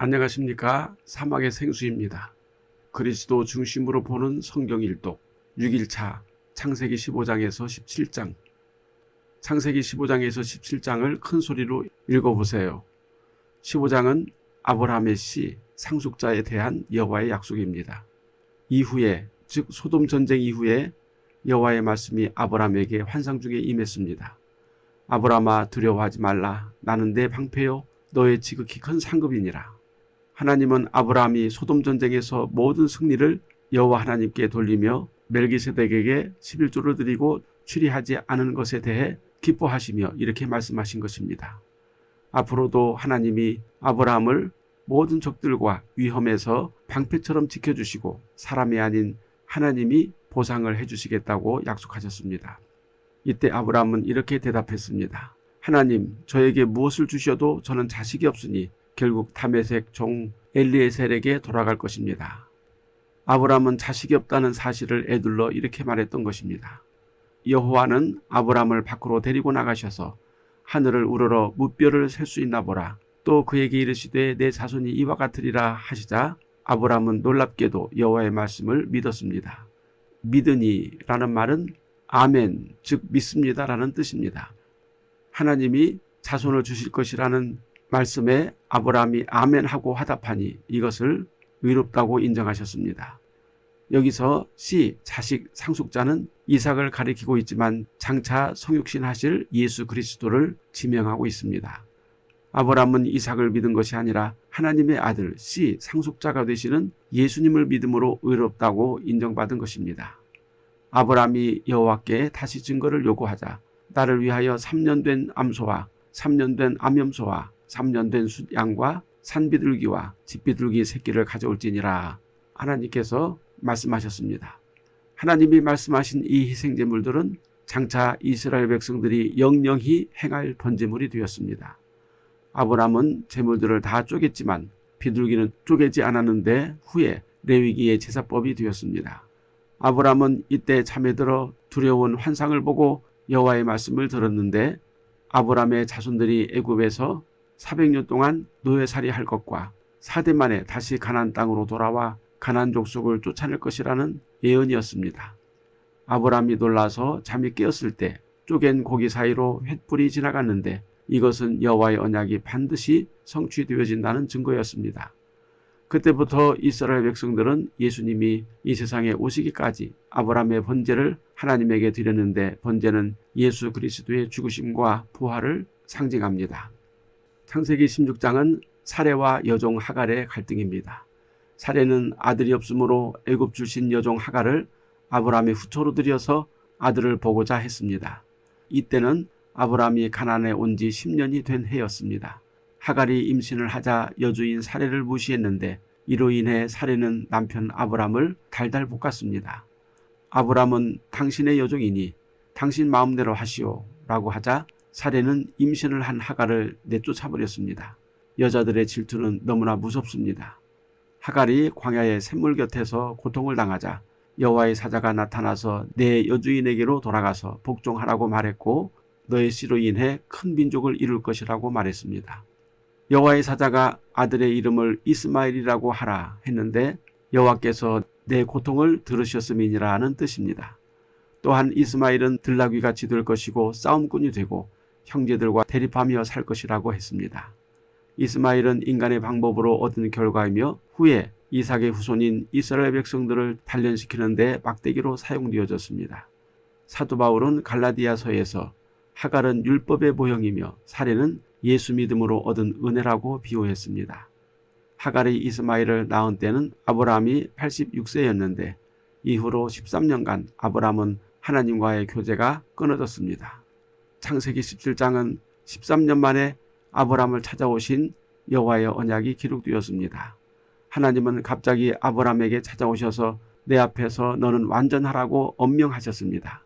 안녕하십니까 사막의 생수입니다. 그리스도 중심으로 보는 성경 일독 6일차 창세기 15장에서 17장 창세기 15장에서 17장을 큰 소리로 읽어보세요. 15장은 아브라함의 시 상속자에 대한 여호와의 약속입니다. 이후에 즉 소돔 전쟁 이후에 여호와의 말씀이 아브라함에게 환상 중에 임했습니다. 아브라함아 두려워하지 말라 나는 내 방패요 너의 지극히 큰 상급이니라. 하나님은 아브라함이 소돔 전쟁에서 모든 승리를 여호와 하나님께 돌리며 멜기세덱에게 11조를 드리고 추리하지 않은 것에 대해 기뻐하시며 이렇게 말씀하신 것입니다. 앞으로도 하나님이 아브라함을 모든 적들과 위험에서 방패처럼 지켜주시고 사람이 아닌 하나님이 보상을 해주시겠다고 약속하셨습니다. 이때 아브라함은 이렇게 대답했습니다. 하나님 저에게 무엇을 주셔도 저는 자식이 없으니 결국 다메색 종 엘리에셀에게 돌아갈 것입니다. 아브라함은 자식이 없다는 사실을 애둘러 이렇게 말했던 것입니다. 여호와는 아브라함을 밖으로 데리고 나가셔서 하늘을 우러러 무뼈를 셀 수 있나 보라. 또 그에게 이르시되 내 자손이 이와 같으리라 하시자 아브라함은 놀랍게도 여호와의 말씀을 믿었습니다. 믿으니 라는 말은 아멘 즉 믿습니다 라는 뜻입니다. 하나님이 자손을 주실 것이라는 말씀에 아브라함이 아멘하고 화답하니 이것을 의롭다고 인정하셨습니다. 여기서 씨 자식 상속자는 이삭을 가리키고 있지만 장차 성육신 하실 예수 그리스도를 지명하고 있습니다. 아브라함은 이삭을 믿은 것이 아니라 하나님의 아들 씨 상속자가 되시는 예수님을 믿음으로 의롭다고 인정받은 것입니다. 아브라함이 여호와께 다시 증거를 요구하자 나를 위하여 3년 된 암소와 3년 된 암염소와 3년 된 숫양과 산비둘기와 집비둘기 새끼를 가져올지니라 하나님께서 말씀하셨습니다. 하나님이 말씀하신 이 희생제물들은 장차 이스라엘 백성들이 영영히 행할 번제물이 되었습니다. 아브람은 제물들을 다 쪼갰지만 비둘기는 쪼개지 않았는데 후에 레위기의 제사법이 되었습니다. 아브람은 이때 잠에 들어 두려운 환상을 보고 여호와의 말씀을 들었는데 아브람의 자손들이 애굽에서 400년 동안 노예살이 할 것과 4대 만에 다시 가난 땅으로 돌아와 가난 족속을 쫓아낼 것이라는 예언이었습니다. 아브람이 놀라서 잠이 깨었을 때 쪼갠 고기 사이로 횃불이 지나갔는데 이것은 여호와의 언약이 반드시 성취되어진다는 증거였습니다. 그때부터 이스라엘 백성들은 예수님이 이 세상에 오시기까지 아브라함의 번제를 하나님에게 드렸는데 번제는 예수 그리스도의 죽으심과 부활을 상징합니다. 창세기 16장은 사례와 여종 하갈의 갈등입니다. 사례는 아들이 없으므로 애굽 출신 여종 하갈을 아브라함의 후처로 들여서 아들을 보고자 했습니다. 이때는 아브라함이 가난에 온 지 10년이 된 해였습니다. 하갈이 임신을 하자 여주인 사례를 무시했는데 이로 인해 사례는 남편 아브람을 달달 볶았습니다. 아브람은 당신의 여종이니 당신 마음대로 하시오 라고 하자 사례는 임신을 한 하갈을 내쫓아버렸습니다. 여자들의 질투는 너무나 무섭습니다. 하갈이 광야의 샘물 곁에서 고통을 당하자 여호와의 사자가 나타나서 내 여주인에게로 돌아가서 복종하라고 말했고 너의 씨로 인해 큰 민족을 이룰 것이라고 말했습니다. 여호와의 사자가 아들의 이름을 이스마엘이라고 하라 했는데 여호와께서 내 고통을 들으셨음이니라 하는 뜻입니다. 또한 이스마엘은 들나귀같이 될 것이고 싸움꾼이 되고 형제들과 대립하며 살 것이라고 했습니다. 이스마엘은 인간의 방법으로 얻은 결과이며 후에 이삭의 후손인 이스라엘 백성들을 단련시키는 데 막대기로 사용되어졌습니다. 사도 바울은 갈라디아서에서 하갈은 율법의 모형이며 사례는 예수 믿음으로 얻은 은혜라고 비유했습니다. 하갈이 이스마엘을 낳은 때는 아브라함이 86세였는데 이후로 13년간 아브라함은 하나님과의 교제가 끊어졌습니다. 창세기 17장은 13년 만에 아브라함을 찾아오신 여호와의 언약이 기록되었습니다. 하나님은 갑자기 아브라함에게 찾아오셔서 내 앞에서 너는 완전하라고 엄명하셨습니다.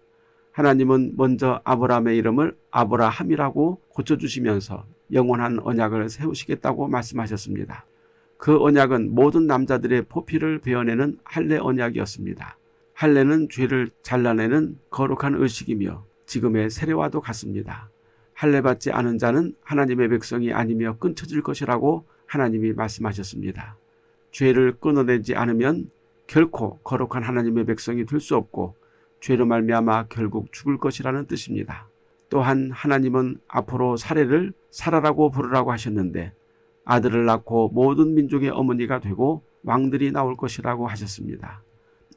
하나님은 먼저 아브라함의 이름을 아브라함이라고 고쳐주시면서 영원한 언약을 세우시겠다고 말씀하셨습니다. 그 언약은 모든 남자들의 포피를 베어내는 할례 언약이었습니다. 할례는 죄를 잘라내는 거룩한 의식이며 지금의 세례와도 같습니다. 할례받지 않은 자는 하나님의 백성이 아니며 끊쳐질 것이라고 하나님이 말씀하셨습니다. 죄를 끊어내지 않으면 결코 거룩한 하나님의 백성이 될 수 없고 죄로 말미암아 결국 죽을 것이라는 뜻입니다. 또한 하나님은 앞으로 사례를 사라라고 부르라고 하셨는데 아들을 낳고 모든 민족의 어머니가 되고 왕들이 나올 것이라고 하셨습니다.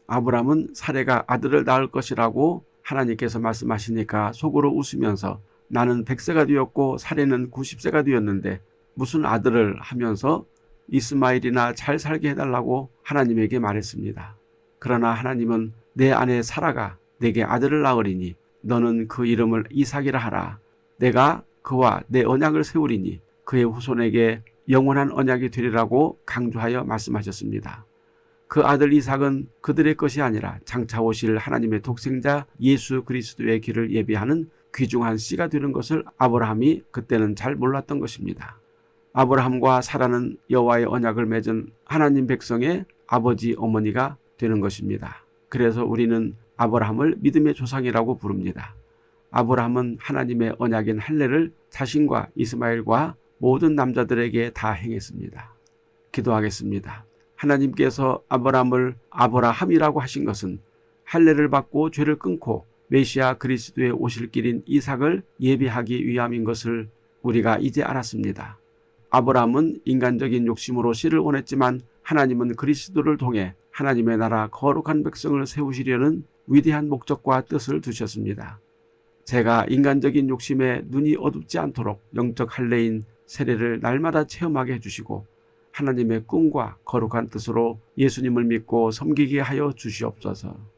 아브람은 사례가 아들을 낳을 것이라고 하나님께서 말씀하시니까 속으로 웃으면서 나는 100세가 되었고 사례는 90세가 되었는데 무슨 아들을 하면서 이스마일이나 잘 살게 해달라고 하나님에게 말했습니다. 그러나 하나님은 내 아내 사라가 내게 아들을 낳으리니 너는 그 이름을 이삭이라 하라. 내가 그와 내 언약을 세우리니 그의 후손에게 영원한 언약이 되리라고 강조하여 말씀하셨습니다. 그 아들 이삭은 그들의 것이 아니라 장차 오실 하나님의 독생자 예수 그리스도의 길을 예비하는 귀중한 씨가 되는 것을 아브라함이 그때는 잘 몰랐던 것입니다. 아브라함과 사라는 여호와의 언약을 맺은 하나님 백성의 아버지 어머니가 되는 것입니다. 그래서 우리는 아브라함을 믿음의 조상이라고 부릅니다. 아브라함은 하나님의 언약인 할례를 자신과 이스마엘과 모든 남자들에게 다 행했습니다. 기도하겠습니다. 하나님께서 아브라함을 아브라함이라고 하신 것은 할례를 받고 죄를 끊고 메시아 그리스도의 오실 길인 이삭을 예비하기 위함인 것을 우리가 이제 알았습니다. 아브라함은 인간적인 욕심으로 씨를 원했지만 하나님은 그리스도를 통해 하나님의 나라 거룩한 백성을 세우시려는 위대한 목적과 뜻을 두셨습니다. 제가 인간적인 욕심에 눈이 어둡지 않도록 영적 할례인 세례를 날마다 체험하게 해주시고 하나님의 꿈과 거룩한 뜻으로 예수님을 믿고 섬기게 하여 주시옵소서.